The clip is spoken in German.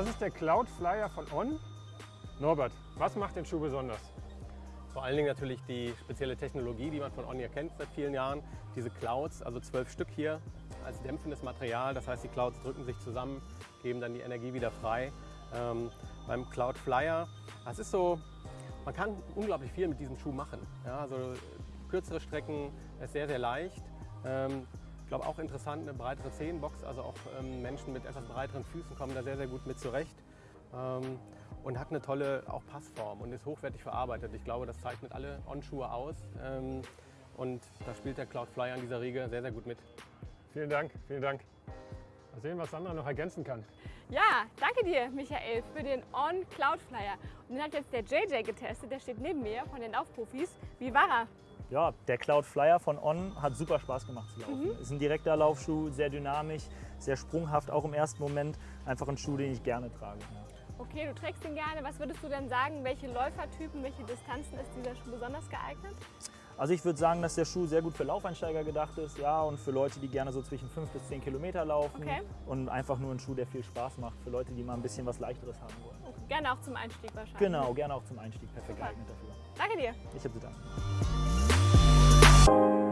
Das ist der Cloud Flyer von On. Norbert, was macht den Schuh besonders? Vor allen Dingen natürlich die spezielle Technologie, die man von On hier kennt seit vielen Jahren. Diese Clouds, also zwölf Stück hier als dämpfendes Material. Das heißt, die Clouds drücken sich zusammen, geben dann die Energie wieder frei. Ähm, beim Cloud Flyer, das ist so, man kann unglaublich viel mit diesem Schuh machen. Ja, also kürzere Strecken, ist sehr, sehr leicht. Ähm, glaube auch interessant, eine breitere Zehenbox, also auch ähm, Menschen mit etwas breiteren Füßen kommen da sehr, sehr gut mit zurecht. Ähm, und hat eine tolle auch Passform und ist hochwertig verarbeitet. Ich glaube, das zeichnet alle On-Schuhe aus. Ähm, und da spielt der Cloud Flyer an dieser Riege sehr, sehr gut mit. Vielen Dank, vielen Dank. Mal sehen, was Sandra noch ergänzen kann. Ja, danke dir, Michael, für den On Cloud Flyer. Und den hat jetzt der JJ getestet, der steht neben mir von den Laufprofis. Wie war er? Ja, der Cloud Flyer von On hat super Spaß gemacht zu laufen. Mhm. Ist ein direkter Laufschuh, sehr dynamisch, sehr sprunghaft, auch im ersten Moment. Einfach ein Schuh, den ich gerne trage. Okay, du trägst ihn gerne. Was würdest du denn sagen, welche Läufertypen, welche Distanzen ist dieser Schuh besonders geeignet? Also ich würde sagen, dass der Schuh sehr gut für Laufeinsteiger gedacht ist, ja, und für Leute, die gerne so zwischen 5 bis 10 Kilometer laufen. Okay. Und einfach nur ein Schuh, der viel Spaß macht, für Leute, die mal ein bisschen was Leichteres haben wollen. Okay. Gerne auch zum Einstieg wahrscheinlich. Genau, gerne auch zum Einstieg perfekt Super. geeignet dafür. Danke dir. Ich habe zu danken. you